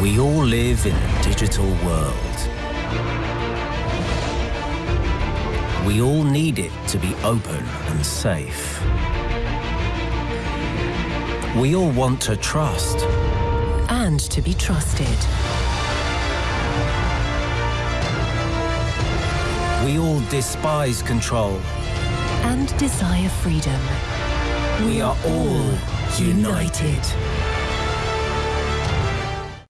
We all live in a digital world. We all need it to be open and safe. We all want to trust. And to be trusted. We all despise control. And desire freedom. We are all united.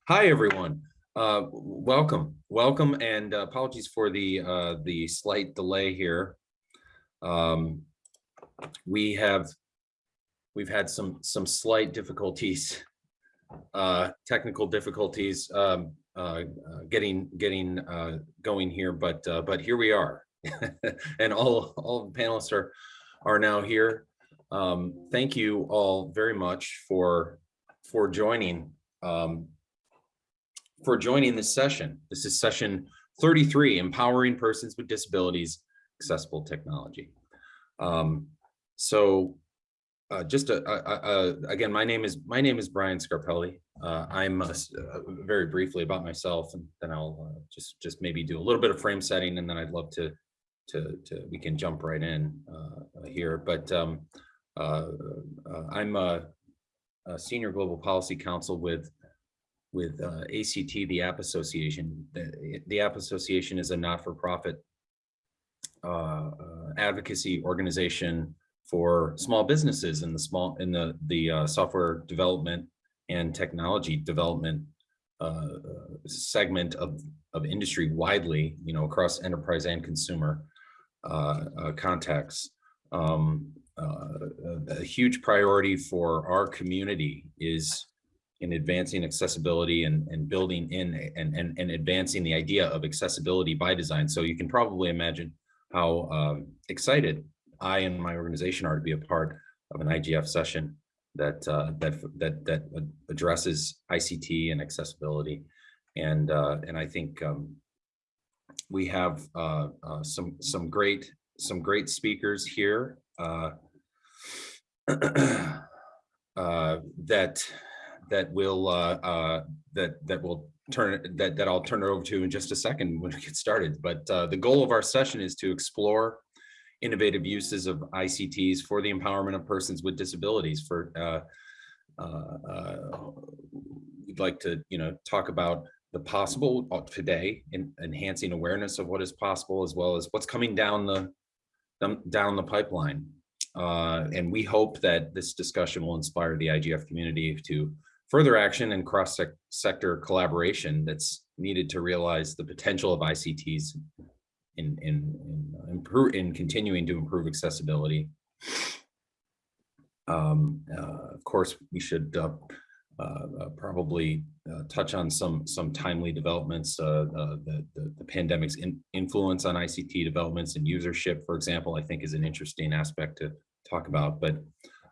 Hi, everyone. Uh, welcome, welcome, and uh, apologies for the uh, the slight delay here. Um, we have we've had some some slight difficulties, uh, technical difficulties um, uh, uh, getting getting going here, but but here we are, and all all the panelists are are now here. Um, thank you all very much for for joining. Um, for joining this session. This is session 33, Empowering Persons with Disabilities, Accessible Technology. Um, so uh, just a, a, a, again, my name is my name is Brian Scarpelli. Uh, I'm uh, very briefly about myself, and then I'll uh, just just maybe do a little bit of frame setting, and then I'd love to to, to we can jump right in uh, here. But um, uh, I'm a, a, senior global policy counsel with with uh, ACT, the App Association. The, the App Association is a not-for-profit uh, uh, advocacy organization for small businesses in the small in the the uh, software development and technology development uh, segment of of industry widely, you know, across enterprise and consumer contexts. Um, a huge priority for our community is in advancing accessibility and, and building in and, and, and advancing the idea of accessibility by design. So you can probably imagine how um, excited I and my organization are to be a part of an IGF session that uh, that that that addresses ICT and accessibility, and uh, and I think um, we have uh, uh some some great some great speakers here uh, uh, that that will uh, uh, that that will turn that that I'll turn it over to in just a second when we get started. But uh, the goal of our session is to explore innovative uses of ICTs for the empowerment of persons with disabilities. For uh, uh, uh, we'd like to you know talk about the possible today in enhancing awareness of what is possible as well as what's coming down the down the pipeline. and we hope that this discussion will inspire the IGF community to further action and cross-sector collaboration that's needed to realize the potential of ICTs in, in, in, uh, improve, in continuing to improve accessibility. Um, uh, of course, we should uh, uh, probably uh, touch on some some timely developments, uh, the, the, the, pandemic's in, influence on ICT developments and usership, for example, I think is an interesting aspect to talk about. But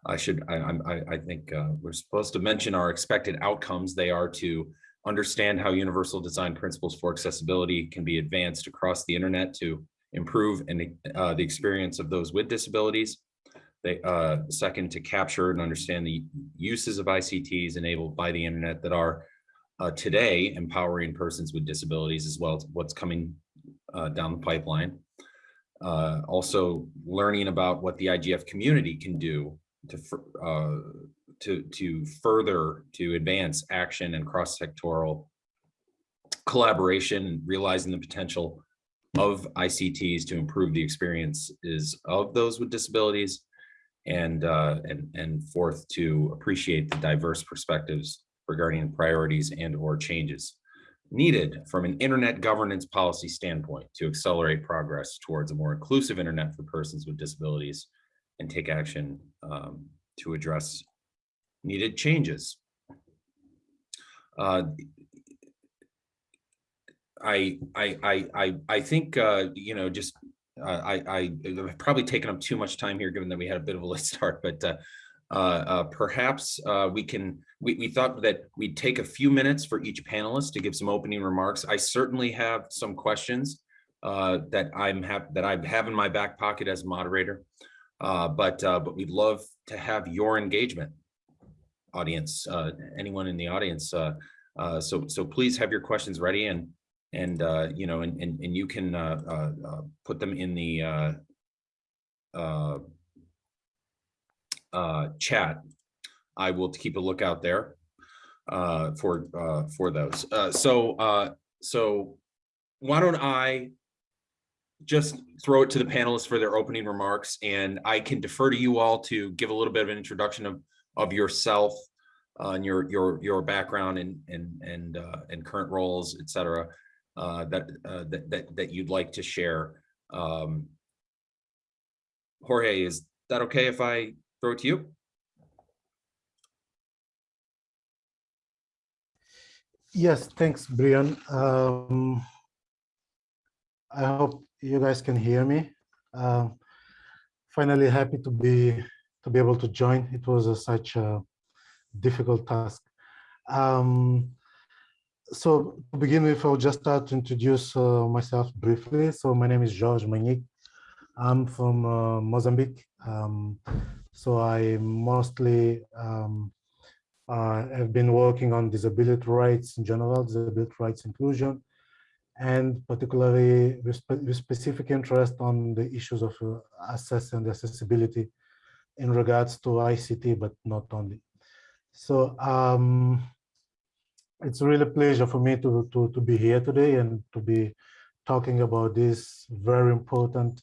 I should, I, I, I think uh, we're supposed to mention our expected outcomes. They are to understand how universal design principles for accessibility can be advanced across the internet to improve and uh, the experience of those with disabilities. They, uh, second, to capture and understand the uses of ICTs enabled by the internet that are uh, today empowering persons with disabilities as well as what's coming uh, down the pipeline. Uh, also learning about what the IGF community can do to uh, to to further to advance action and cross-sectoral collaboration realizing the potential of ICTs to improve the experiences of those with disabilities and uh, and and fourth to appreciate the diverse perspectives regarding priorities and or changes needed from an internet governance policy standpoint to accelerate progress towards a more inclusive internet for persons with disabilities and take action um, to address needed changes. Uh, I, I, I, I, I think, uh, you know, just uh, I, I have probably taken up too much time here, given that we had a bit of a late start, but uh, uh, uh, perhaps uh, we can, we, we thought that we'd take a few minutes for each panelist to give some opening remarks. I certainly have some questions uh, that I'm have that I have in my back pocket as moderator. Uh, but uh, but we'd love to have your engagement, audience. Uh, anyone in the audience, uh, Uh, so, so please have your questions ready and, and, uh, you know, and, and, and you can, put them in the, chat. I will keep a lookout there, for, for those. So, so why don't I just throw it to the panelists for their opening remarks and I can defer to you all to give a little bit of an introduction of, of yourself uh, and your, your, your background and, and, and, uh, and current roles, et cetera, uh, that, uh, that, that, that you'd like to share. Um, Jorge, is that okay if I throw it to you? Yes, thanks, Brian. Um, I hope you guys can hear me. Um, finally, happy to be to be able to join. It was a, such a difficult task. Um, so to begin with, I'll just start to introduce uh, myself briefly. So my name is Jorge Manhique. I'm from uh, Mozambique. Um, so I mostly um, uh, have been working on disability rights in general, disability rights inclusion, and particularly with, with specific interest on the issues of uh, access and accessibility in regards to ICT, but not only. So um, it's really a pleasure for me to, to, to be here today and to be talking about this very important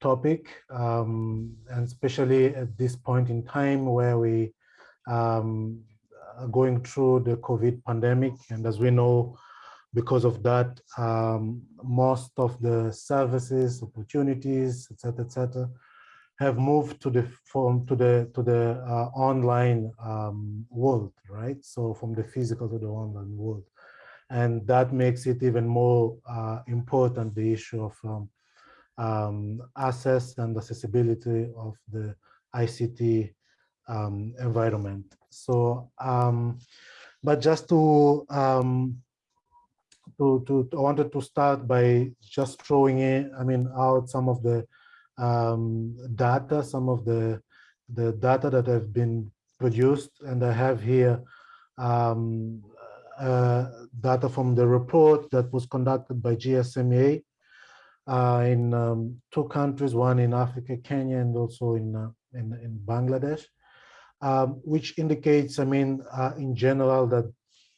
topic, um, and especially at this point in time where we um, are going through the COVID pandemic. And as we know, because of that, um, most of the services, opportunities, et cetera, et cetera, have moved to the form to the to the uh, online um, world, right? So from the physical to the online world, and that makes it even more uh, important the issue of um, um, access and accessibility of the ICT um, environment. So, um, but just to, um, to, to, I wanted to start by just throwing in, I mean, out some of the um, data, some of the, the data that have been produced, and I have here um, uh, data from the report that was conducted by GSMA uh, in um, two countries, one in Africa, Kenya, and also in, uh, in, in, Bangladesh, um, which indicates, I mean, uh, in general, that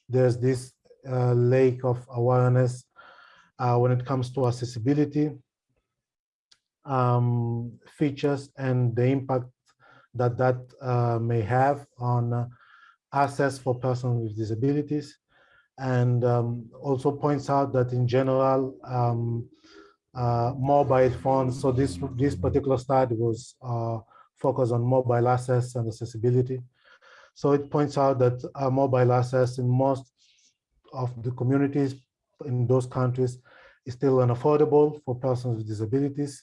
there's this uh, lack of awareness uh, when it comes to accessibility um, features and the impact that that uh, may have on access for persons with disabilities and um, also points out that in general, um, uh, mobile phones. So this, this particular study was uh, focused on mobile access and accessibility. So it points out that uh, mobile access in most of the communities in those countries is still unaffordable for persons with disabilities.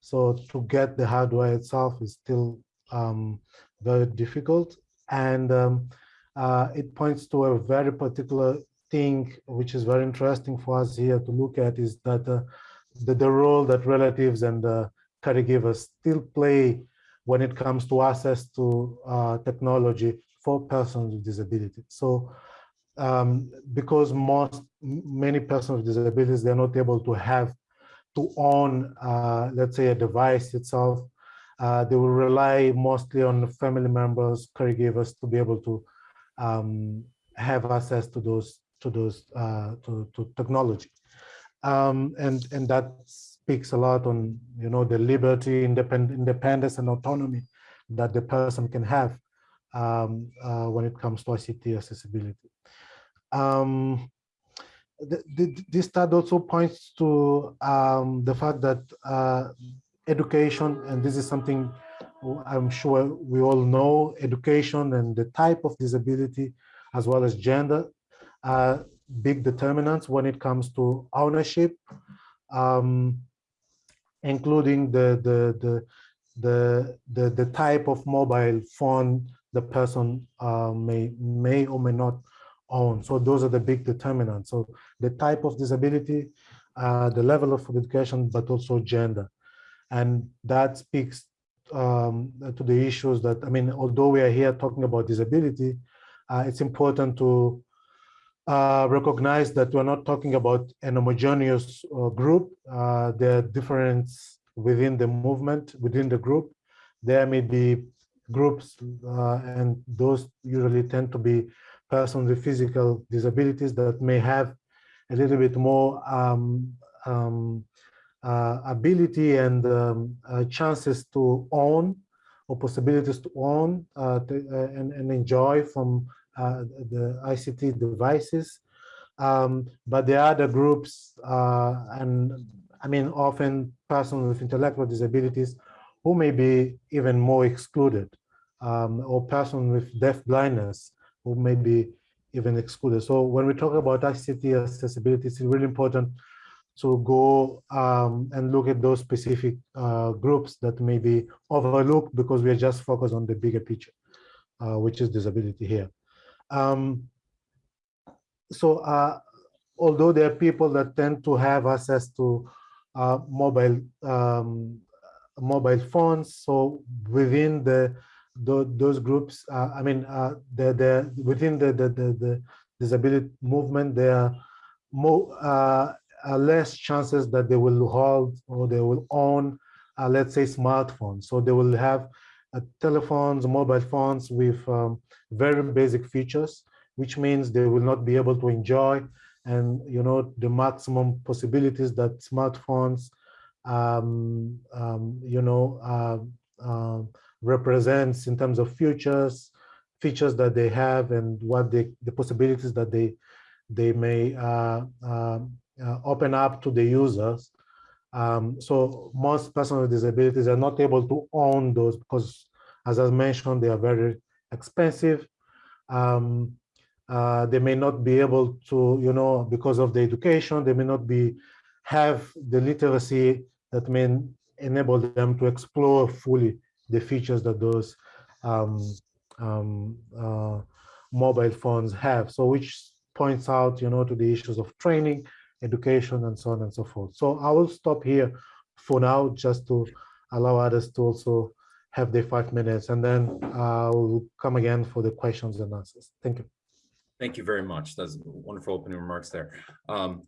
So to get the hardware itself is still um, very difficult. And um, uh, it points to a very particular thing, which is very interesting for us here to look at is that uh, the, the role that relatives and uh, caregivers still play when it comes to access to uh, technology for persons with disabilities. So um, because most, many persons with disabilities, they're not able to have, to own, uh, let's say a device itself, uh, they will rely mostly on family members, caregivers to be able to um, have access to those, to those, uh, to, to technology um, and and that speaks a lot on you know the liberty, independ independence, and autonomy that the person can have um, uh, when it comes to ICT accessibility. Um, this study also points to um, the fact that uh, education, and this is something I'm sure we all know, education and the type of disability, as well as gender, are big determinants when it comes to ownership, um, including the, the, the, the, the, the, type of mobile phone the person uh, may, may or may not own. So those are the big determinants. So the type of disability, uh, the level of education, but also gender. And that speaks um, to the issues that, I mean, although we are here talking about disability, uh, it's important to uh, recognize that we're not talking about an homogeneous uh, group. Uh, there are differences within the movement, within the group. There may be groups, uh, and those usually tend to be persons with physical disabilities that may have a little bit more um, um, uh, ability and um, uh, chances to own or possibilities to own uh, to, and, and, enjoy from the ICT devices. Um, but there are other groups, and I mean, often persons with intellectual disabilities who may be even more excluded, um, or persons with deaf blindness who may be even excluded. So when we talk about ICT accessibility, it's really important to go um, and look at those specific uh, groups that may be overlooked because we are just focused on the bigger picture, uh, which is disability here. Um, so uh, although there are people that tend to have access to uh, mobile um, mobile phones, so within the, those groups, uh, I mean, uh, the, the within the, the the, the disability movement, there are more uh, less chances that they will hold or they will own, uh, let's say, smartphones. So they will have uh, telephones, mobile phones with um, very basic features, which means they will not be able to enjoy and you know the maximum possibilities that smartphones um, um, you know uh, uh, represents in terms of futures features that they have and what they the possibilities that they they may uh, um, uh, open up to the users. Um, so most persons with disabilities are not able to own those because, as I mentioned, they are very expensive. Um, uh, they may not be able to, you know, because of the education, they may not be have the literacy that may enable them to explore fully the features that those um, um, uh, mobile phones have. So which points out, you know, to the issues of training education, and so on and so forth. So I will stop here for now, just to allow others to also have their five minutes, and then I'll come again for the questions and answers. Thank you. Thank you very much. That's wonderful opening remarks there. Um,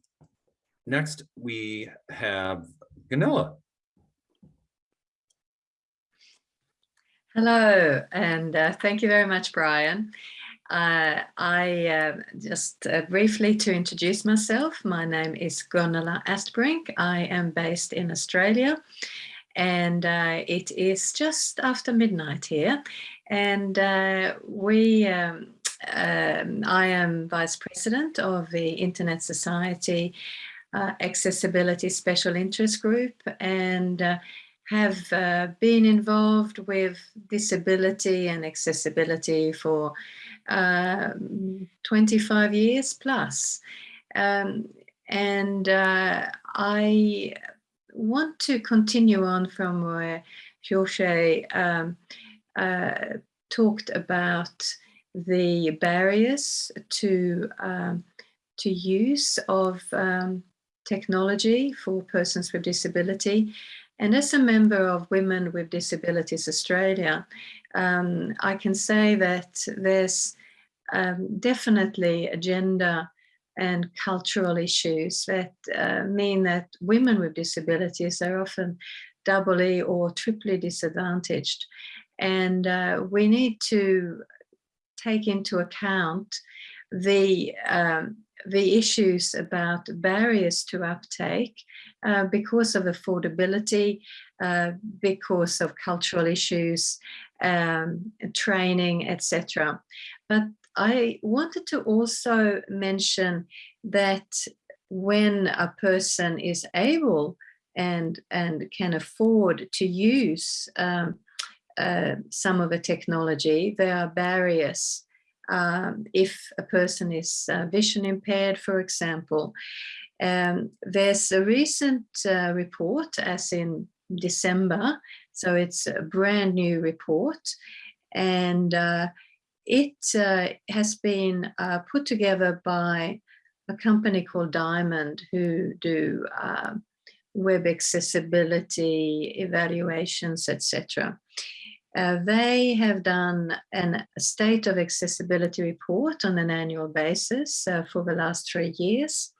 next, we have Gunilla. Hello, and uh, thank you very much, Brian. Uh, I uh, just briefly to introduce myself, my name is Gunilla Astbrink. I am based in Australia and uh, it is just after midnight here. And uh, we, um, um, I am Vice President of the Internet Society uh, Accessibility Special Interest Group and have been involved with disability and accessibility for um, 25 years plus. Um, and uh, I want to continue on from where Jorge um, uh, talked about the barriers to um, to use of um, technology for persons with disability. And as a member of Women with Disabilities Australia, um, I can say that there's um, definitely gender and cultural issues that uh, mean that women with disabilities are often doubly or triply disadvantaged. And uh, we need to take into account the um, the issues about barriers to uptake uh, because of affordability, uh, because of cultural issues, um, training, etc. But I wanted to also mention that when a person is able and, and can afford to use um, uh, some of the technology, there are barriers. Um, if a person is uh, vision impaired, for example, um, there's a recent uh, report, as in December, so it's a brand new report and uh, it uh, has been uh, put together by a company called Diamond who do uh, web accessibility evaluations, etc. Uh, they have done a state of accessibility report on an annual basis uh, for the last three years.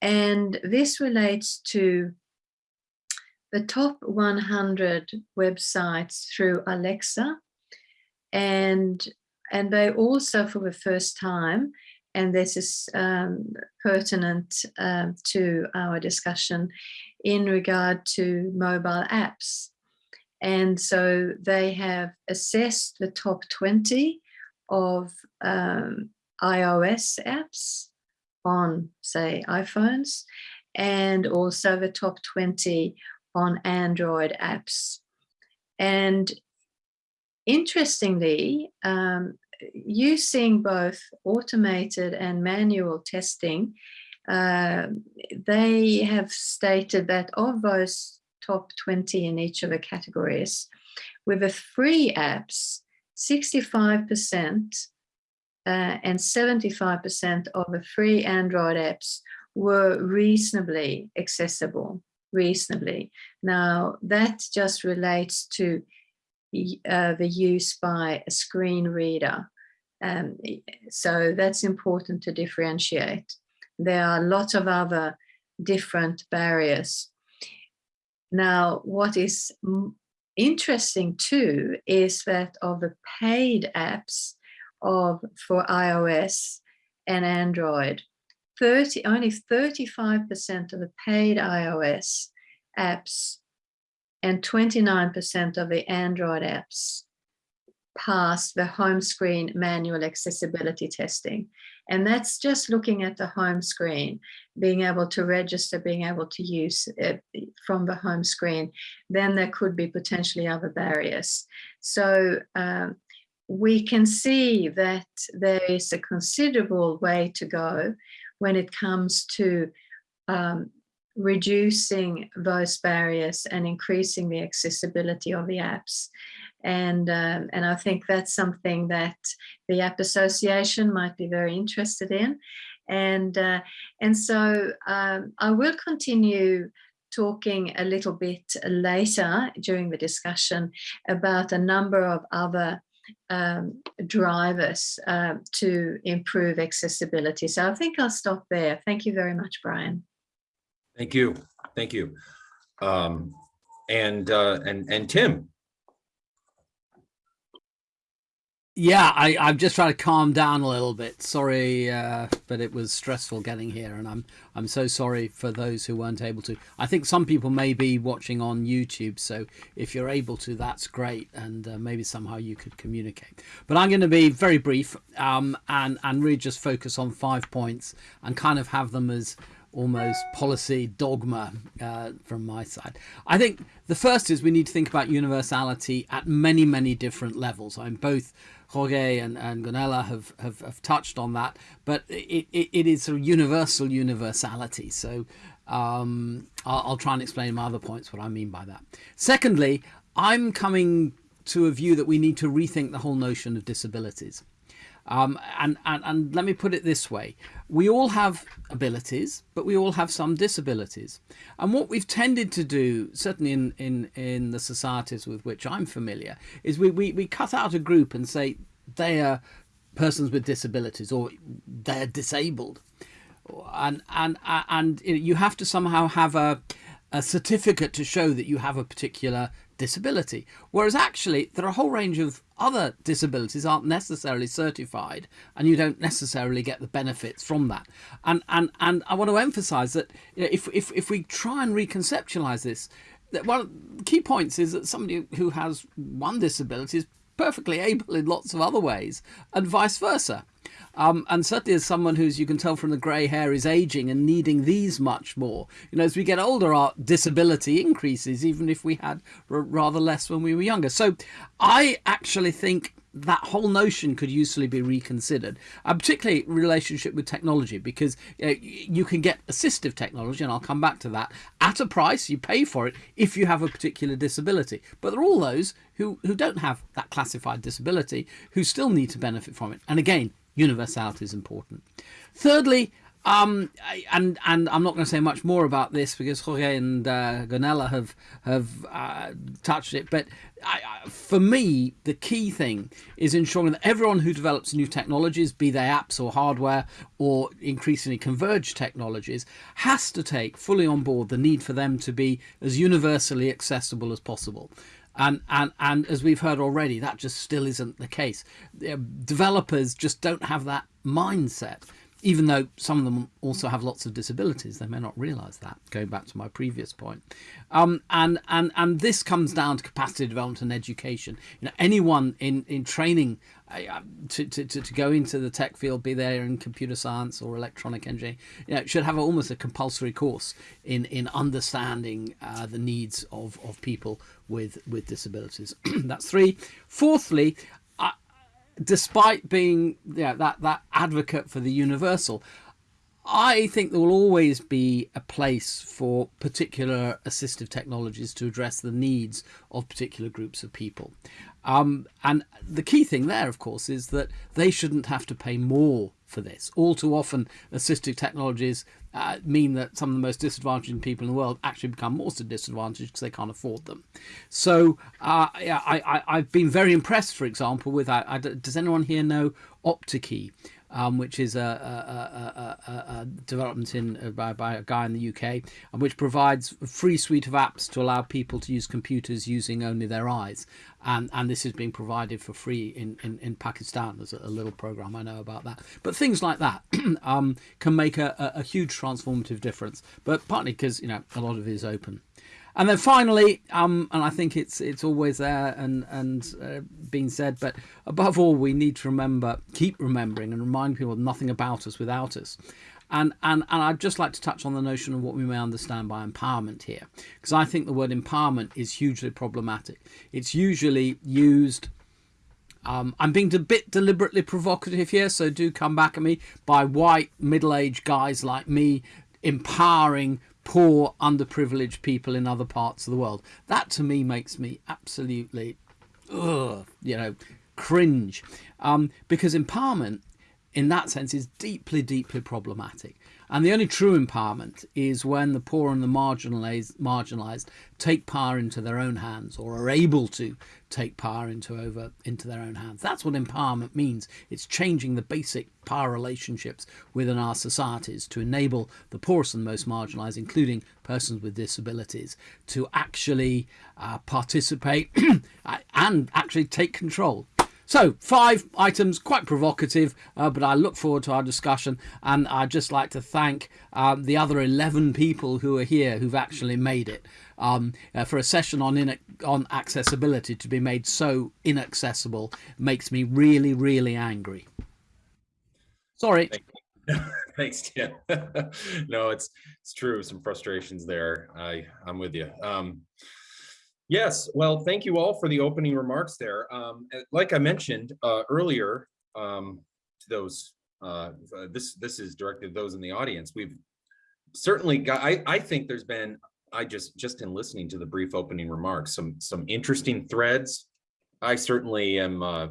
And this relates to the top 100 websites through Alexa. And, and they also, for the first time, and this is um, pertinent um, to our discussion in regard to mobile apps. And so they have assessed the top 20 of um, iOS apps on, say, iPhones, and also the top 20 on Android apps. And interestingly, um, using both automated and manual testing, uh, they have stated that of those top 20 in each of the categories. With the free apps, 65% uh, and 75% of the free Android apps were reasonably accessible, reasonably. Now that just relates to uh, the use by a screen reader. Um, so that's important to differentiate. There are lots of other different barriers now, what is interesting too is that of the paid apps of for iOS and Android, 30 only 35% of the paid iOS apps and 29% of the Android apps pass the home screen manual accessibility testing. And that's just looking at the home screen, being able to register, being able to use it from the home screen, then there could be potentially other barriers. So um, we can see that there is a considerable way to go when it comes to um, reducing those barriers and increasing the accessibility of the apps. And, um, and I think that's something that the App Association might be very interested in. And, uh, and so um, I will continue talking a little bit later during the discussion about a number of other um, drivers uh, to improve accessibility. So I think I'll stop there. Thank you very much, Brian. Thank you. Thank you. Um, and, uh, and, and Tim, Yeah, I, I'm just trying to calm down a little bit. Sorry, uh, but it was stressful getting here, and I'm I'm so sorry for those who weren't able to. I think some people may be watching on YouTube, so if you're able to, that's great, and uh, maybe somehow you could communicate. But I'm going to be very brief um, and and really just focus on five points and kind of have them as almost policy dogma uh, from my side. I think the first is we need to think about universality at many, many different levels. I'm both Jorge and, and Gunilla have, have, have touched on that, but it, it, it is a universal universality. So um, I'll, I'll try and explain my other points what I mean by that. Secondly, I'm coming to a view that we need to rethink the whole notion of disabilities. Um, and, and, and let me put it this way. We all have abilities, but we all have some disabilities. And what we've tended to do, certainly in, in, in the societies with which I'm familiar, is we, we, we cut out a group and say they are persons with disabilities or they're disabled. And, and, and you have to somehow have a, a certificate to show that you have a particular disability. Whereas actually there are a whole range of other disabilities aren't necessarily certified and you don't necessarily get the benefits from that. And and and I want to emphasize that if if, if we try and reconceptualize this, that one of the key points is that somebody who has one disability is perfectly able in lots of other ways and vice versa. Um, and certainly as someone who's, you can tell from the grey hair, is aging and needing these much more. You know, as we get older, our disability increases, even if we had rather less when we were younger. So I actually think that whole notion could usefully be reconsidered, uh, particularly relationship with technology, because uh, you can get assistive technology, and I'll come back to that, at a price, you pay for it if you have a particular disability. But there are all those who, who don't have that classified disability who still need to benefit from it. And again, universality is important. Thirdly, Um, and and I'm not going to say much more about this because Jorge and uh, Gunilla have have uh, touched it. But I, I, for me, the key thing is ensuring that everyone who develops new technologies, be they apps or hardware or increasingly converged technologies, has to take fully on board the need for them to be as universally accessible as possible. And, and and as we've heard already, that just still isn't the case. Uh, Developers just don't have that mindset even though some of them also have lots of disabilities, they may not realize that, going back to my previous point. Um, and, and, and this comes down to capacity development and education. You know, anyone in, in training uh, to, to, to go into the tech field, be there in computer science or electronic engineering, you know, should have almost a compulsory course in, in understanding uh, the needs of, of people with, with disabilities. That's three. Fourthly, despite being yeah, that that advocate for the universal, I think there will always be a place for particular assistive technologies to address the needs of particular groups of people. Um, and the key thing there, of course, is that they shouldn't have to pay more for this. All too often, assistive technologies uh, mean that some of the most disadvantaged people in the world actually become more disadvantaged because they can't afford them. So uh, yeah, I, have been very impressed, for example, with, I, I, does anyone here know OptiKey? Um, which is a, a, a, a development in uh, by, by, a guy in the UK, and which provides a free suite of apps to allow people to use computers using only their eyes. And, and this is being provided for free in, in, in Pakistan. There's a, little program I know about that. But things like that um, can make a, a huge transformative difference. But partly because you know a lot of it is open. And then finally, um, and I think it's it's always there and and uh, being said, but above all, we need to remember, keep remembering, and remind people nothing about us without us. And, and, and I'd just like to touch on the notion of what we may understand by empowerment here, because I think the word empowerment is hugely problematic. It's usually used um, I'm being a bit deliberately provocative here, so do come back at me by white middle-aged guys like me empowering poor, underprivileged people in other parts of the world. That to me makes me absolutely, ugh, you know, cringe. Um, because empowerment, in that sense, is deeply, deeply problematic. And the only true empowerment is when the poor and the marginalized, marginalized take power into their own hands or are able to take power into over into their own hands. That's what empowerment means. It's changing the basic power relationships within our societies to enable the poorest and most marginalized, including persons with disabilities, to actually uh, participate and actually take control so five items, quite provocative, uh, but I look forward to our discussion. And I'd just like to thank um, the other 11 people who are here who've actually made it. Um, uh, for a session on on accessibility to be made so inaccessible makes me really, really angry. Sorry. Thanks, Tim. no, it's it's true. Some frustrations there. I I'm with you. Um, Yes, well, thank you all for the opening remarks there. Um, eh, like I mentioned uh, earlier, um, to those, uh, this this is directed to those in the audience. We've certainly got. I I think there's been. I just just in listening to the brief opening remarks, some some interesting threads. I certainly am uh,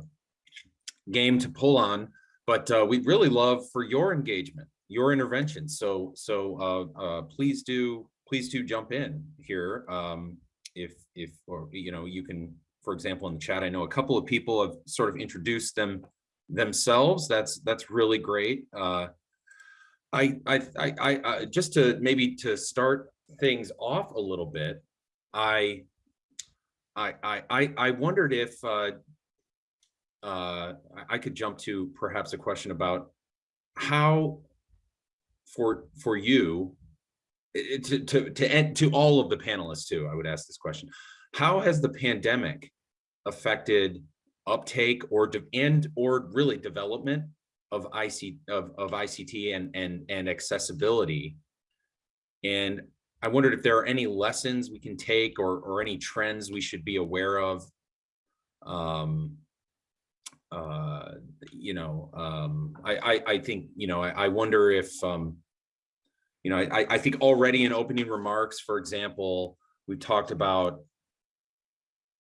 game to pull on, but uh, we'd really love for your engagement, your intervention. So so uh, uh, please do please do jump in here. Um, if if or you know you can for example in the chat i know a couple of people have sort of introduced them themselves. That's that's really great. Uh i i i, I just to maybe to start things off a little bit i i i i wondered if uh uh i could jump to perhaps a question about how for for you to to to end to all of the panelists too i would ask this question. How has the pandemic affected uptake or and or really development of ic of, of ict and and and accessibility? And i wondered if there are any lessons we can take or or any trends we should be aware of um uh you know um i i, I think you know I, I wonder if um you know, I, I think already in opening remarks, for example, we talked about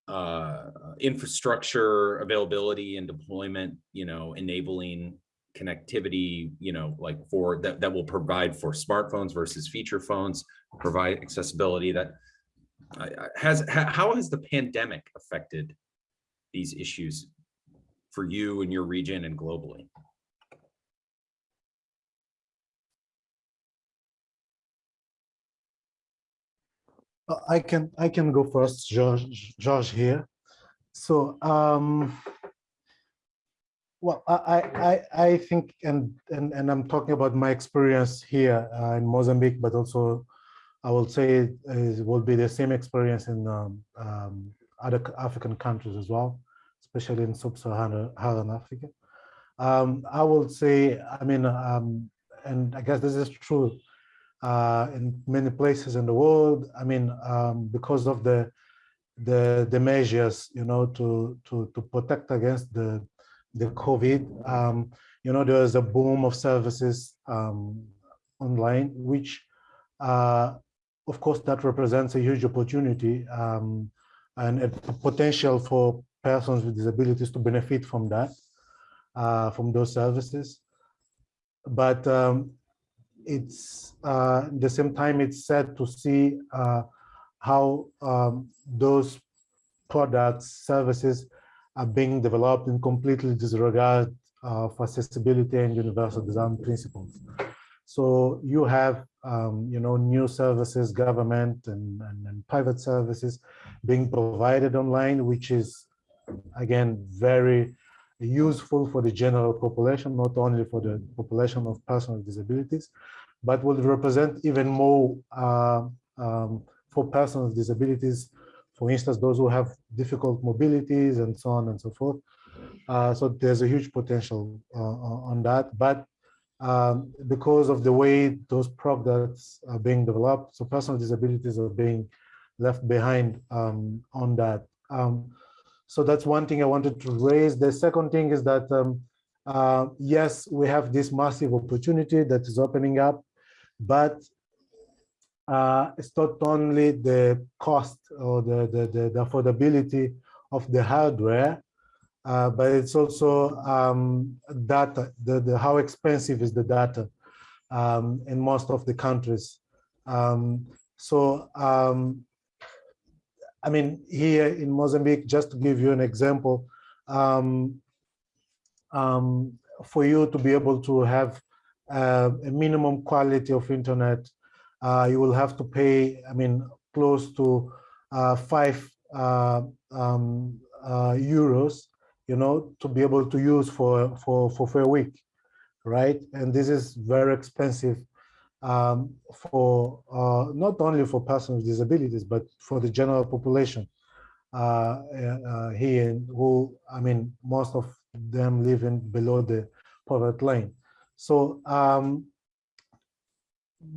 uh, infrastructure availability and deployment, you know, enabling connectivity, you know, like for that, that will provide for smartphones versus feature phones, provide accessibility that I- has, ha- how has the pandemic affected these issues for you and your region and globally? I can I can go first, George George here. So um, well, I I I think and and and I'm talking about my experience here uh, in Mozambique, but also I will say it will be the same experience in um, um, other African countries as well, especially in sub-Saharan Africa. Um, I will say, I mean, um, and I guess this is true uh, in many places in the world. I mean, um, because of the the the measures, you know, to to to protect against the the COVID, um, you know, there's a boom of services um, online, which, uh, of course, that represents a huge opportunity um, and a potential for persons with disabilities to benefit from that, uh, from those services. But um, it's uh, the same time it's sad to see uh, how um, those products services are being developed in completely disregard of accessibility and universal design principles. So you have um, you know new services government and, and, and private services being provided online which is again very useful for the general population, not only for the population of persons with disabilities, but will represent even more uh, um, for persons with disabilities, for instance, those who have difficult mobilities and so on and so forth. Uh, so there's a huge potential uh, on that, but um, because of the way those products are being developed, so personal disabilities are being left behind um, on that. Um, so that's one thing I wanted to raise. The second thing is that, um, uh, yes, we have this massive opportunity that is opening up, but uh, it's not only the cost or the, the, the, the affordability of the hardware, uh, but it's also um, data, the, the, how expensive is the data um, in most of the countries. Um, so um, I mean, here in Mozambique, just to give you an example, um, um, for you to be able to have uh, a minimum quality of internet, uh, you will have to pay, I mean, close to uh, five uh, um, uh, euros, you know, to be able to use for, for, for, for a week, right? And this is very expensive um, for uh, not only for persons with disabilities, but for the general population uh, uh, here, who, I mean, most of them living below the poverty line. So um,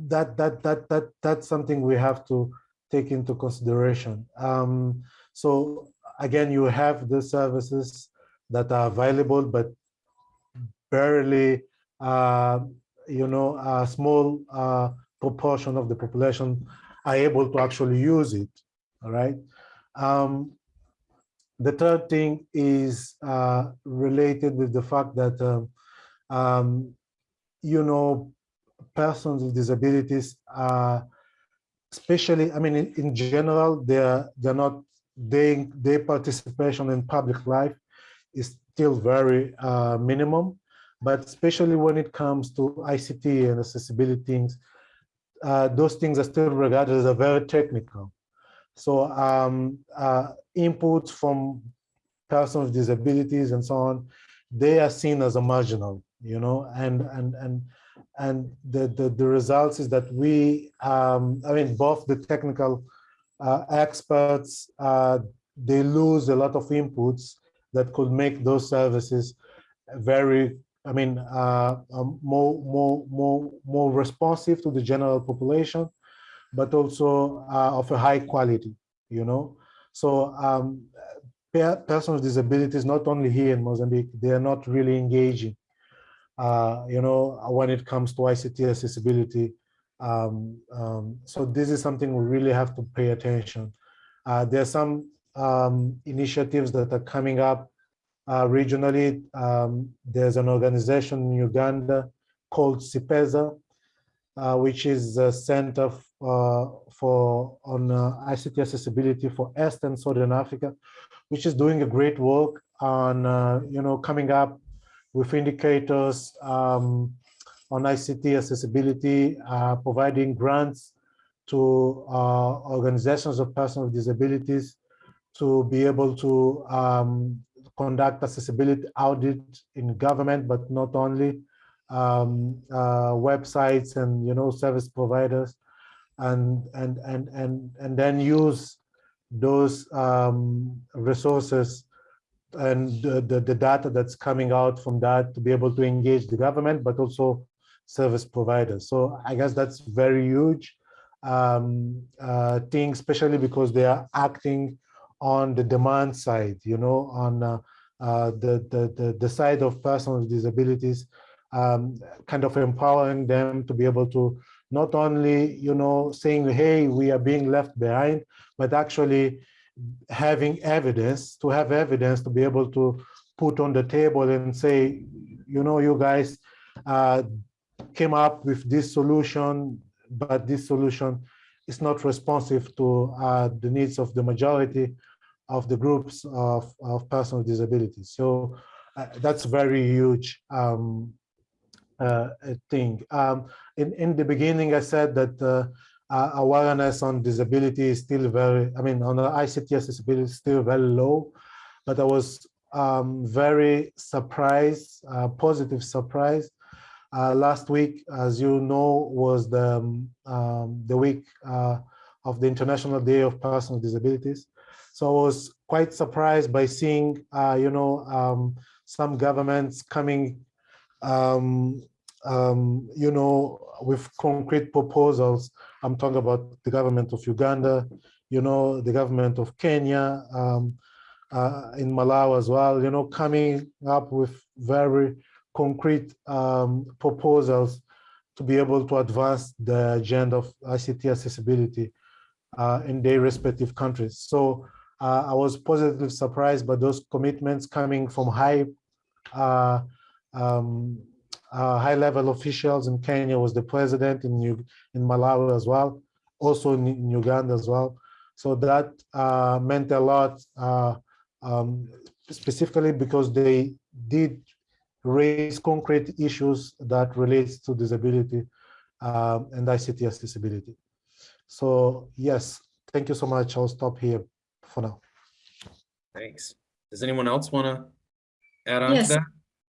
that that that that that's something we have to take into consideration. Um, so again, you have the services that are available, but barely uh, you know, a small uh, proportion of the population are able to actually use it, all right? Um, the third thing is uh, related with the fact that, um, um, you know, persons with disabilities are, especially, I mean, in, in general, they're, they're not, they, their participation in public life is still very uh, minimum but especially when it comes to ICT and accessibility things, uh, those things are still regarded as very technical. So um, uh, inputs from persons with disabilities and so on, they are seen as a marginal, you know, and and and and the the, the results is that we, um, I mean, both the technical uh, experts, uh, they lose a lot of inputs that could make those services very I mean, uh, um, more, more, more, more responsive to the general population, but also uh, of a high quality, you know. So um, persons with disabilities, not only here in Mozambique, they are not really engaging, uh, you know, when it comes to ICT accessibility. Um, um, so this is something we really have to pay attention. Uh, there are some um, initiatives that are coming up uh, regionally. Um, there's an organization in Uganda called CIPESA, uh, which is a center uh, for on uh, ICT accessibility for East and Southern Africa, which is doing a great work on uh, you know coming up with indicators um, on ICT accessibility, providing grants to organizations of persons with disabilities to be able to um, conduct accessibility audit in government, but not only um, uh, websites and you know service providers, and and and and and then use those um, resources and the, the, the data that's coming out from that to be able to engage the government, but also service providers. So I guess that's very huge um, uh, thing, especially because they are acting on the demand side, you know, on uh, uh, the, the, the, the side of persons with disabilities, um, kind of empowering them to be able to not only, you know, saying, hey, we are being left behind, but actually having evidence, to have evidence to be able to put on the table and say, you know, you guys uh, came up with this solution, but this solution is not responsive to uh, the needs of the majority of the groups of, of personal disabilities. So uh, that's a very huge um, uh, thing. Um, in, in the beginning, I said that uh, awareness on disability is still very, I mean, on the ICT accessibility is still very low, but I was um, very surprised, uh, positive surprise. Uh, last week, as you know, was the, um, the week uh, of the International Day of Personal Disabilities. So I was quite surprised by seeing, uh, you know, um, some governments coming um, um, you know, with concrete proposals. I'm talking about the government of Uganda, you know, the government of Kenya, um, uh, in Malawi as well, you know, coming up with very concrete um, proposals to be able to advance the agenda of ICT accessibility uh, in their respective countries. So uh, I was positively surprised by those commitments coming from high uh, um, uh, high-level officials in Kenya was the president in in Malawi as well, also in, in Uganda as well. So that uh, meant a lot, uh, um, specifically because they did raise concrete issues that relates to disability um, and ICT accessibility. So yes, thank you so much. I'll stop here for now. Thanks. Does anyone else want to add on Yes. to that?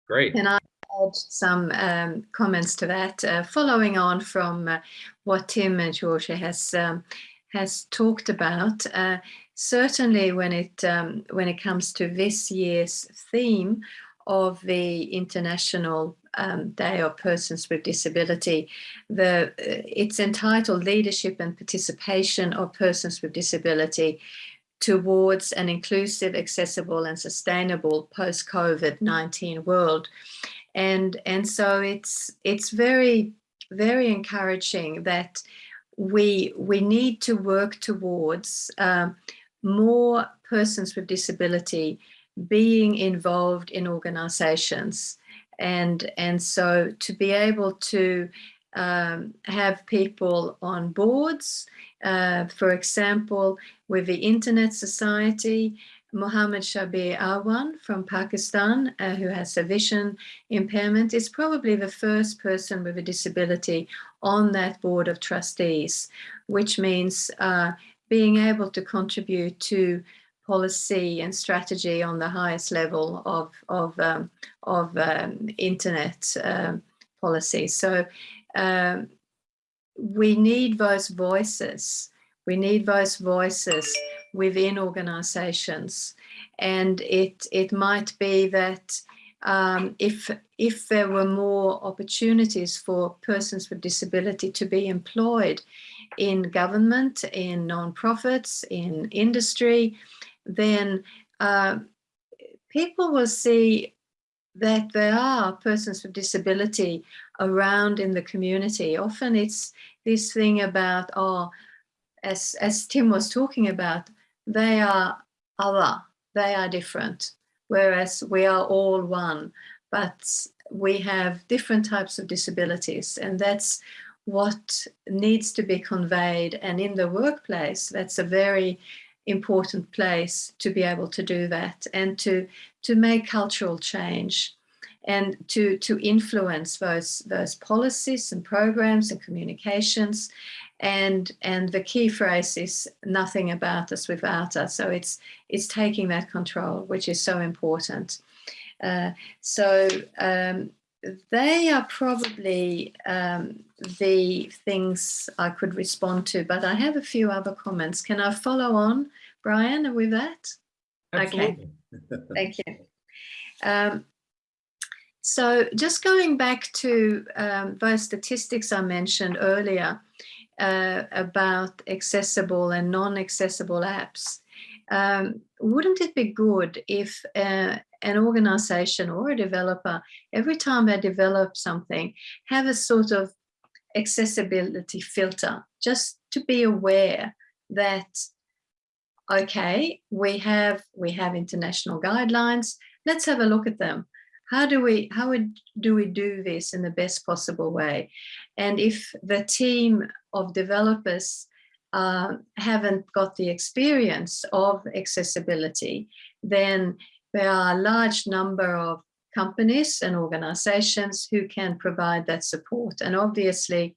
Great. Can I add some um, comments to that? Uh, following on from uh, what Tim and Georgia has um, has talked about, uh, certainly when it um, when it comes to this year's theme of the International um, Day of Persons with Disability, the uh, it's entitled Leadership and Participation of Persons with Disability towards an inclusive, accessible and sustainable post-COVID-19 world. And, and so it's, it's very, very encouraging that we, we need to work towards um, more persons with disability being involved in organizations. And, and so to be able to um, have people on boards, uh, for example, with the Internet Society, Mohammed Shabbir Awan from Pakistan, uh, who has a vision impairment, is probably the first person with a disability on that board of trustees, which means uh, being able to contribute to policy and strategy on the highest level of, of, um, of um, internet um, policy. So um, we need those voices. We need those voices within organizations. And it, it might be that um, if, if there were more opportunities for persons with disability to be employed in government, in non-profits, in industry, then uh, people will see that there are persons with disability around in the community. Often it's this thing about, oh, as, as Tim was talking about, they are other, they are different. whereas we are all one, but we have different types of disabilities, and that's what needs to be conveyed. And in the workplace, that's a very important place to be able to do that and to to make cultural change and to to influence those those policies and programs and communications and and the key phrase is nothing about us without us so it's it's taking that control which is so important uh, so um, they are probably um, the things I could respond to, but I have a few other comments. Can I follow on, Brian, with that? Absolutely. Okay, thank you. Um, so just going back to um, those statistics I mentioned earlier uh, about accessible and non-accessible apps, um, wouldn't it be good if uh, an organization or a developer, every time they develop something, have a sort of accessibility filter, just to be aware that, okay, we have, we have international guidelines, let's have a look at them. How do we, how do we do this in the best possible way? And if the team of developers uh, haven't got the experience of accessibility, then there are a large number of companies and organizations who can provide that support. And obviously,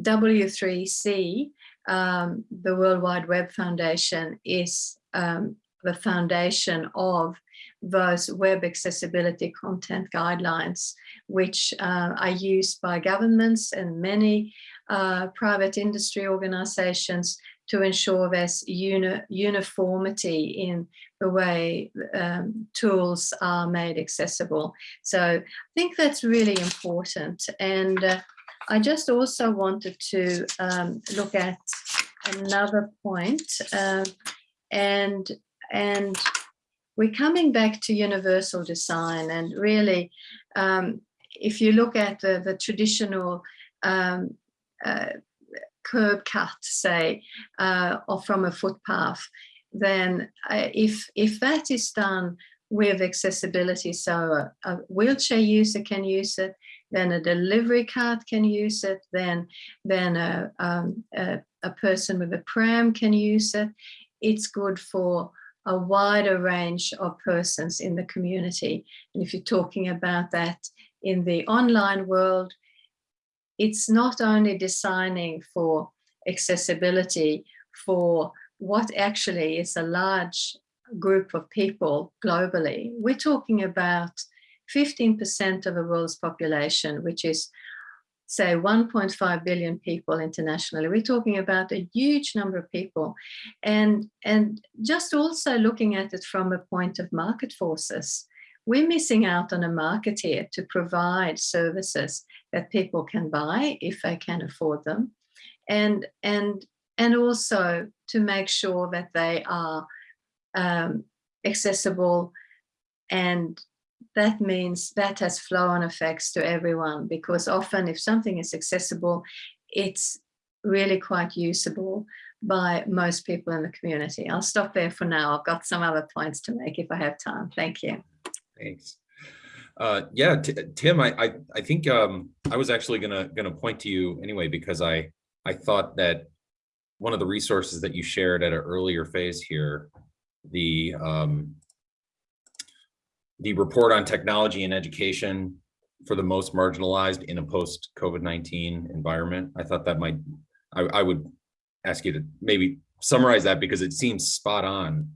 W3C, um, the World Wide Web Foundation, is um, the foundation of those web accessibility content guidelines, which uh, are used by governments and many uh, private industry organizations to ensure there's uni uniformity in the way um, tools are made accessible. So I think that's really important. And uh, I just also wanted to um, look at another point uh, and and we're coming back to universal design and really um, if you look at the, the traditional um, uh, curb cut, say, uh, or from a footpath, then uh, if, if that is done with accessibility, so a, a, wheelchair user can use it, then a delivery cart can use it, then, then a, um, a, a person with a pram can use it. It's good for a wider range of persons in the community. And if you're talking about that in the online world, it's not only designing for accessibility for what actually is a large group of people globally. We're talking about 15% of the world's population, which is say 1.5 billion people internationally. We're talking about a huge number of people. And, and just also looking at it from a point of market forces, we're missing out on a market here to provide services that people can buy if they can afford them. And, and, and also to make sure that they are um, accessible and that means that has flow-on effects to everyone because often if something is accessible, it's really quite usable by most people in the community. I'll stop there for now. I've got some other points to make if I have time. Thank you. Thanks. Uh, yeah, Tim, I, I, I think um, I was actually gonna gonna point to you anyway because I I thought that one of the resources that you shared at an earlier phase here, the um, the report on technology and education for the most marginalized in a post COVID-19 environment. I thought that might, I, I would ask you to maybe summarize that because it seems spot on,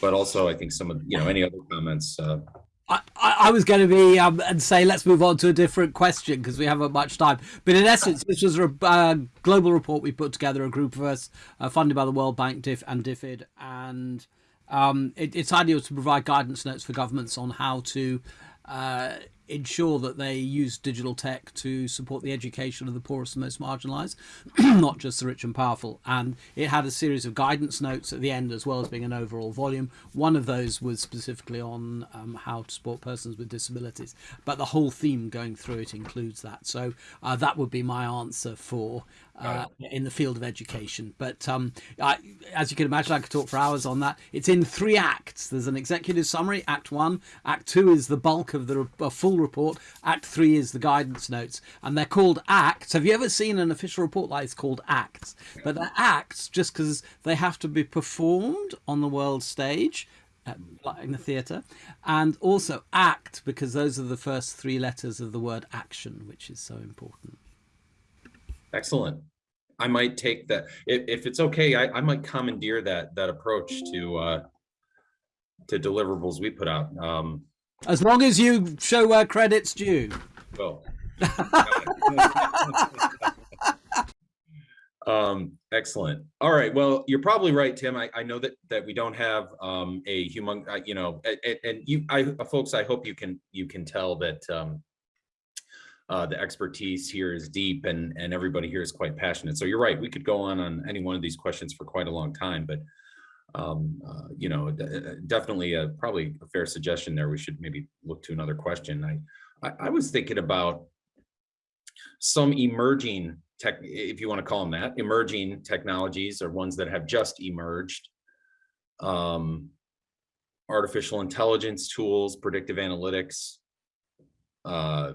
but also I think some of, you know, any other comments uh, I, I was going to be um, and say let's move on to a different question because we haven't much time. But in essence, this was a uh, global report we put together, a group of us uh, funded by the World Bank, DIF and DFID, and um, it, its ideal to provide guidance notes for governments on how to uh, ensure that they use digital tech to support the education of the poorest and most marginalized, not just the rich and powerful. And it had a series of guidance notes at the end, as well as being an overall volume. One of those was specifically on um, how to support persons with disabilities, but the whole theme going through it includes that. So uh, that would be my answer for uh, in the field of education. But um, I, as you can imagine, I could talk for hours on that. It's in three acts. There's an executive summary, Act One. Act Two is the bulk of the full report. Act Three is the guidance notes, and they're called acts. Have you ever seen an official report like it's called acts? But they're acts just because they have to be performed on the world stage. like in the theatre and also act because those are the first three letters of the word action which is so important Excellent. I might take that. If, if it's okay, I, I might commandeer that that approach to uh, to deliverables we put out. Um, as long as you show where credit's due. Well. um, excellent. All right. Well, you're probably right, Tim. I, I know that that we don't have um, a human, uh, you know, and, and you, I, folks, I hope you can you can tell that um, uh, the expertise here is deep and, and everybody here is quite passionate. So you're right, we could go on on any one of these questions for quite a long time, but um, uh, you know, uh, definitely a, probably a fair suggestion there. We should maybe look to another question. I, I, I was thinking about some emerging tech, if you want to call them that, emerging technologies or ones that have just emerged. Um, artificial intelligence tools, predictive analytics, uh,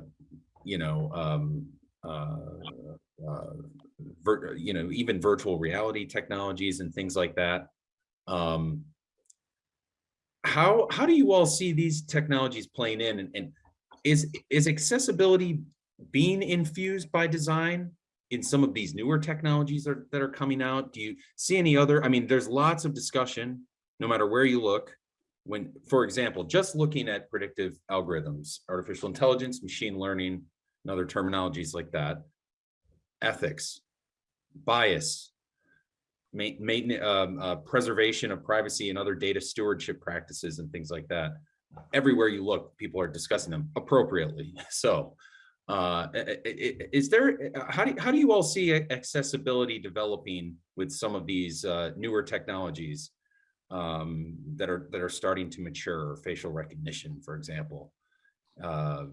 you know, um, uh, uh, you know, even virtual reality technologies and things like that. Um, how how do you all see these technologies playing in, and, and is is accessibility being infused by design in some of these newer technologies that are, that are coming out? Do you see any other? I mean, there's lots of discussion, no matter where you look, when, for example, just looking at predictive algorithms, artificial intelligence, machine learning, and other terminologies like that, ethics, bias, maintenance, um, uh, preservation of privacy and other data stewardship practices and things like that. Everywhere you look, people are discussing them appropriately. So uh, is there, how do, how do you all see accessibility developing with some of these uh, newer technologies um, that are that are starting to mature, facial recognition, for example? Uh,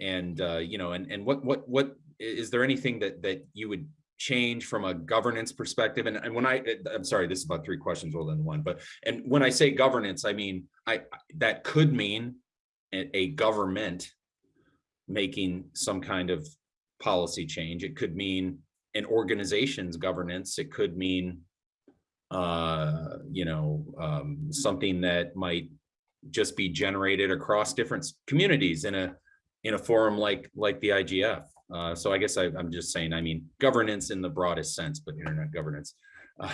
and uh, you know, and and what what what is there anything that that you would change from a governance perspective? And, and when I, I'm sorry, this is about three questions rolled into one, but and when I say governance, I mean I that could mean a, a government making some kind of policy change. It could mean an organization's governance. It could mean uh, you know, um, something that might just be generated across different communities in a in a forum like like the IGF. Uh, so I guess I, am just saying, I mean, governance in the broadest sense, but internet governance. Uh,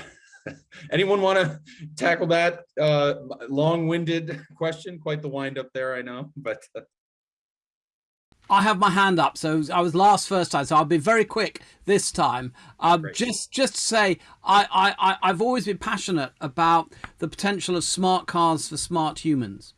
anyone want to tackle that uh, long-winded question? Quite the wind up there, I know, but. Uh, I have my hand up, so I was last first time, so I'll be very quick this time. Um, just, just to say, I, I, I've always been passionate about the potential of smart cars for smart humans.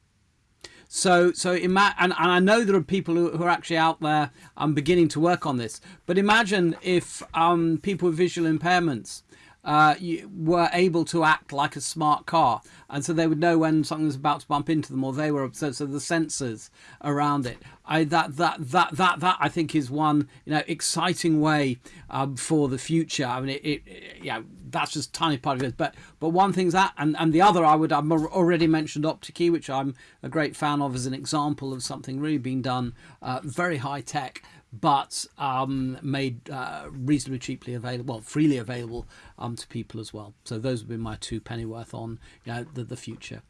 So, so ima- and, and I know there are people who, who are actually out there I'm um, beginning to work on this. But imagine if um, people with visual impairments uh, were able to act like a smart car, and so they would know when something was about to bump into them, or they were so, so the sensors around it. I that that that that that I think is one you know exciting way um, for the future. I mean, it, it, it yeah, that's just tiny part of it. But but one thing's that, and and the other I would I've already mentioned OptiKey, which I'm a great fan of as an example of something really being done uh, very high tech but um, made uh, reasonably cheaply available, well, freely available um, to people as well. So those would be my two pennyworth on you know, the, the future.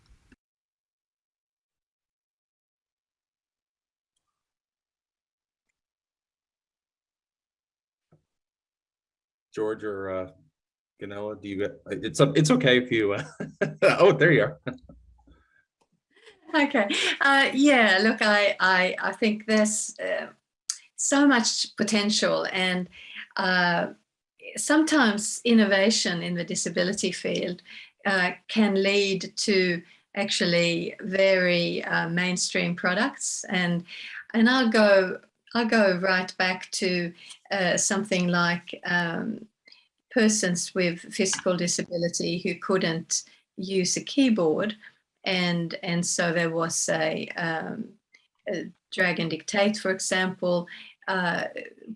George or uh, Gunilla, do you? It's it's okay if you. Uh, oh, there you are. okay. Uh, yeah. Look, I I I think there's uh, so much potential and uh, sometimes innovation in the disability field uh, can lead to actually very uh, mainstream products and and I'll go I'll go right back to something like um, persons with physical disability who couldn't use a keyboard, and and so there was a, um, a Dragon Dictate, for example, uh,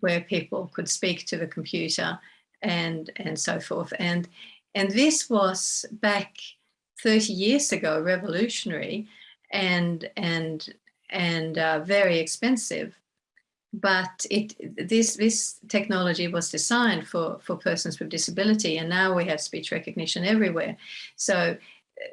where people could speak to the computer and and so forth, and and this was back 30 years ago, revolutionary, and and and uh, very expensive. But it this this technology was designed for for persons with disability, and now we have speech recognition everywhere. So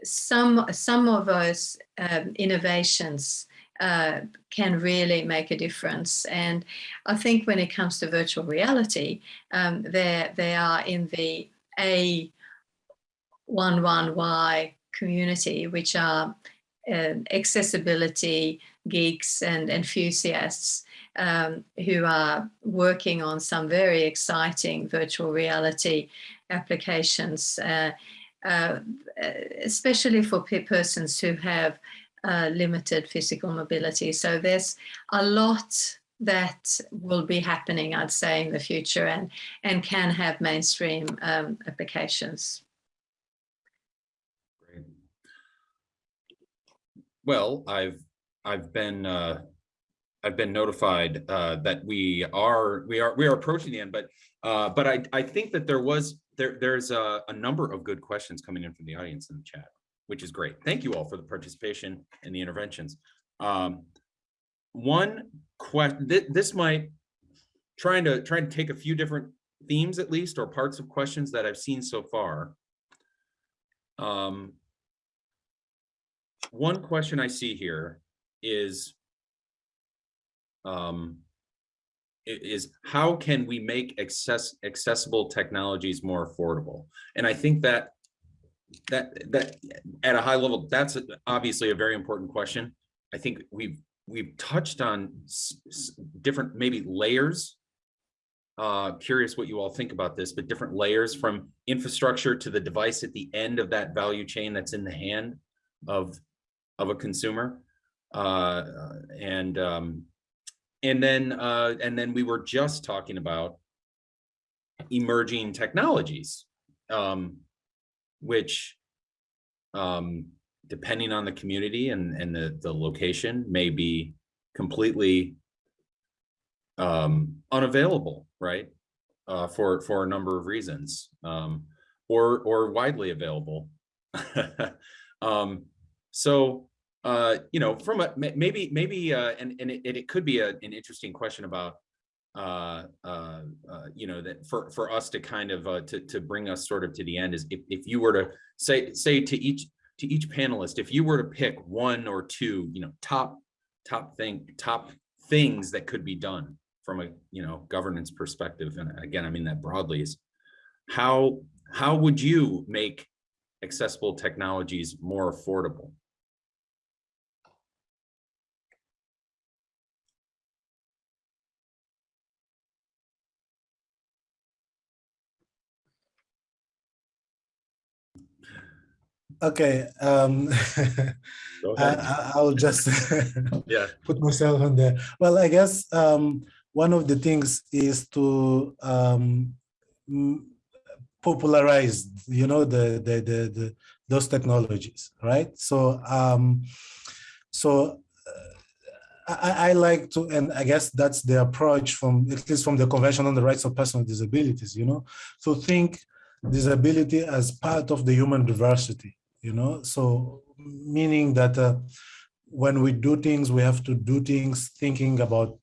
some some of those um, innovations uh, can really make a difference. And I think when it comes to virtual reality, um, they they are in the A11Y community, which are uh, accessibility geeks and enthusiasts um, who are working on some very exciting virtual reality applications, uh, uh, especially for persons who have uh, limited physical mobility. So there's a lot that will be happening, I'd say, in the future and, and can have mainstream um, applications. Well, I've I've been uh, I've been notified uh, that we are we are we are approaching the end, but uh, but I I think that there was there there's a, a number of good questions coming in from the audience in the chat, which is great. Thank you all for the participation and the interventions. Um, one question th this might trying to trying to take a few different themes at least or parts of questions that I've seen so far. Um, one question I see here is um, is how can we make access accessible technologies more affordable? And I think that that that at a high level, that's obviously a very important question. I think we've we've touched on different maybe layers. Uh, curious what you all think about this, but different layers from infrastructure to the device at the end of that value chain that's in the hand of of a consumer. Uh, and um, and then uh, and then we were just talking about emerging technologies, um, which um, depending on the community and, and the, the location may be completely um, unavailable, right? Uh, for, for a number of reasons um, or, or widely available. um, so uh, you know, from a maybe maybe uh, and and it, it could be a, an interesting question about uh, uh, uh, you know that for for us to kind of uh, to to bring us sort of to the end is if if you were to say say to each to each panelist if you were to pick one or two you know top top thing top things that could be done from a you know governance perspective and again I mean that broadly is how how would you make accessible technologies more affordable Okay, um, I, will just yeah. put myself on there. Well, I guess um, one of the things is to um, popularize, you know, the, the, the, the those technologies, right? So, um, so uh, I, I, like to, and I guess that's the approach from, at least from the Convention on the Rights of Persons with Disabilities, you know, so think disability as part of the human diversity, you know, so meaning that uh, when we do things, we have to do things thinking about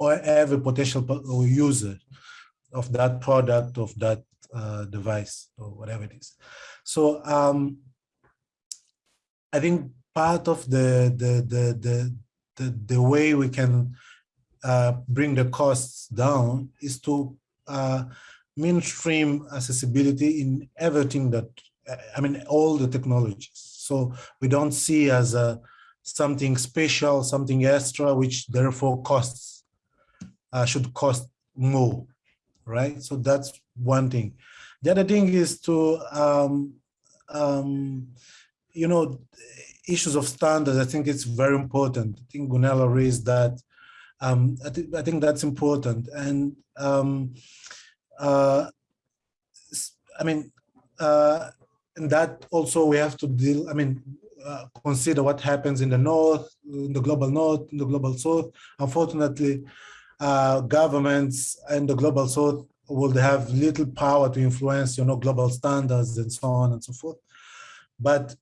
every potential user of that product, of that uh, device, or whatever it is. So um, I think part of the, the, the, the, the, the way we can uh, bring the costs down is to uh, mainstream accessibility in everything that I mean, all the technologies. So we don't see as a something special, something extra, which therefore costs, uh, should cost more, right? So that's one thing. The other thing is to, um, um, you know, issues of standards. I think it's very important. I think Gunilla raised that Um, I, th I think that's important. And um, uh, I mean, uh, and that also we have to deal, I mean, uh, consider what happens in the north, in the global north, in the global south. Unfortunately, uh, governments and the global south will have little power to influence, you know, global standards and so on and so forth. But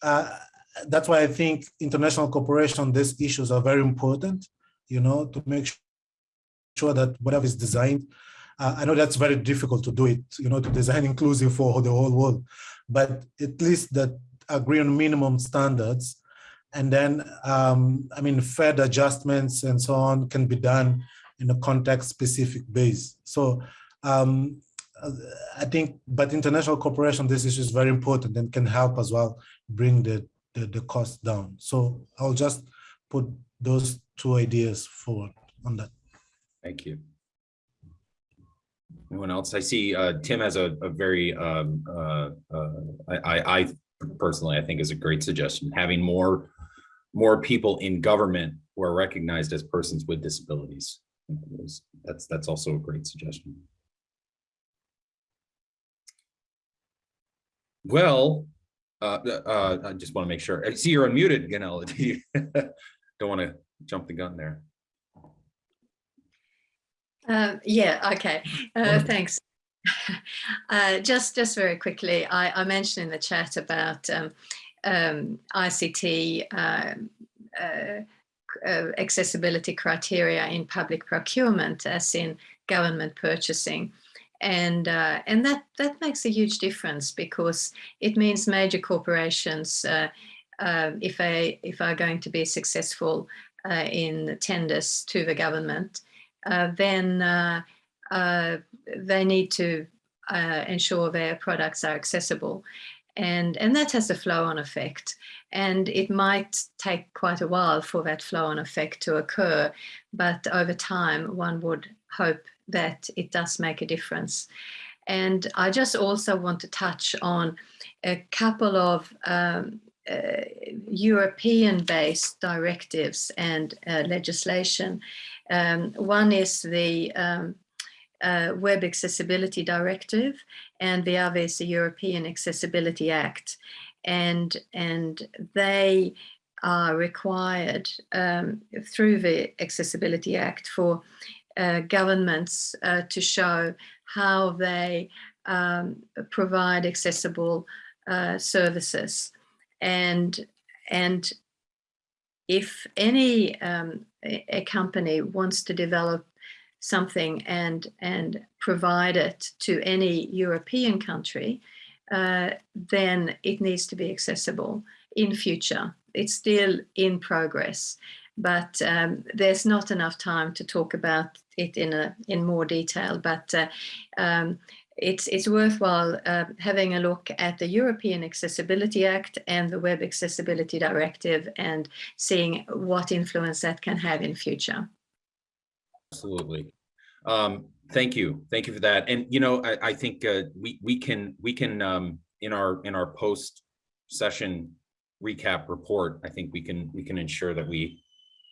uh, that's why I think international cooperation, on these issues are very important, you know, to make sure that whatever is designed, uh, I know that's very difficult to do it, you know, to design inclusive for the whole world, but at least that agree on minimum standards. And then, um, I mean, Fed adjustments and so on can be done in a context specific base. So um, I think, but international cooperation, this issue is very important and can help as well bring the, the, the cost down. So I'll just put those two ideas forward on that. Thank you. Anyone else? I see uh, Tim has a, a very, um, uh, uh, I, I personally, I think is a great suggestion. Having more, more people in government who are recognized as persons with disabilities. That's, that's also a great suggestion. Well, uh, uh, I just want to make sure. I see you're unmuted, Gunilla. Do don't want to jump the gun there? Uh, yeah, okay, uh, thanks. Uh, just, just very quickly, I, I, mentioned in the chat about um, um, ICT um, uh, uh, accessibility criteria in public procurement, as in government purchasing. And uh, and that that makes a huge difference because it means major corporations uh, uh, if they if are going to be successful uh, in tenders to the government then uh, they need to ensure their products are accessible and and that has a flow-on effect and it might take quite a while for that flow-on effect to occur but over time one would hope that it does make a difference. And I just also want to touch on a couple of um, uh, European-based directives and uh, legislation. Um, one is the um, uh, Web Accessibility Directive, and the other is the European Accessibility Act. And, and they are required um, through the Accessibility Act for uh, governments uh, to show how they um, provide accessible uh, services. And, and if any um, a company wants to develop something and, and provide it to any European country, uh, then it needs to be accessible in future. It's still in progress but um, there's not enough time to talk about it in a in more detail. But uh, um, it's it's worthwhile uh, having a look at the European Accessibility Act and the Web Accessibility Directive and seeing what influence that can have in future. Absolutely. Um, thank you. Thank you for that. And you know, I, I think uh, we we can we can um, in our in our post session recap report, I think we can we can ensure that we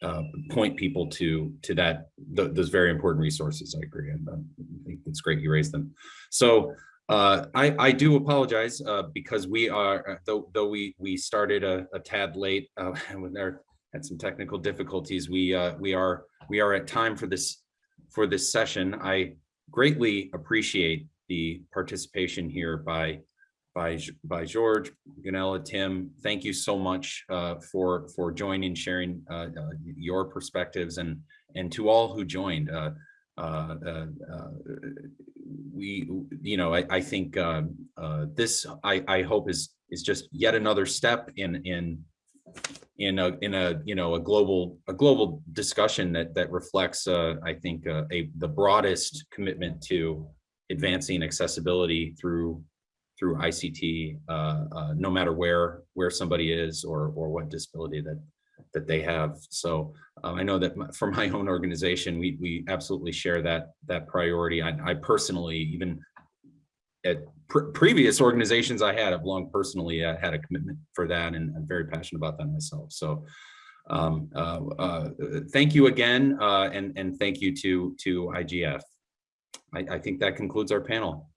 uh, point people to to that th those very important resources. I agree, and um, I think it's great you raised them. So uh, I I do apologize uh, because we are uh, though though we we started a, a tad late uh, when there had some technical difficulties. We uh, we are we are at time for this for this session. I greatly appreciate the participation here by by by George, Gunilla, Tim. Thank you so much uh, for for joining, sharing uh, uh, your perspectives, and and to all who joined. Uh, uh, we, you know, I, I think this I I hope is is just yet another step in in in a in a you know a global a global discussion that that reflects I think a the broadest commitment to advancing accessibility through through ICT, uh, uh, no matter where where somebody is or or what disability that that they have. So um, I know that for my own organization, we we absolutely share that that priority. I, I personally, even at pr previous organizations I had, I've long personally uh, had a commitment for that, and I'm very passionate about that myself. So Um, uh, uh, thank you again, uh, and, and thank you to, to IGF. I, I think that concludes our panel.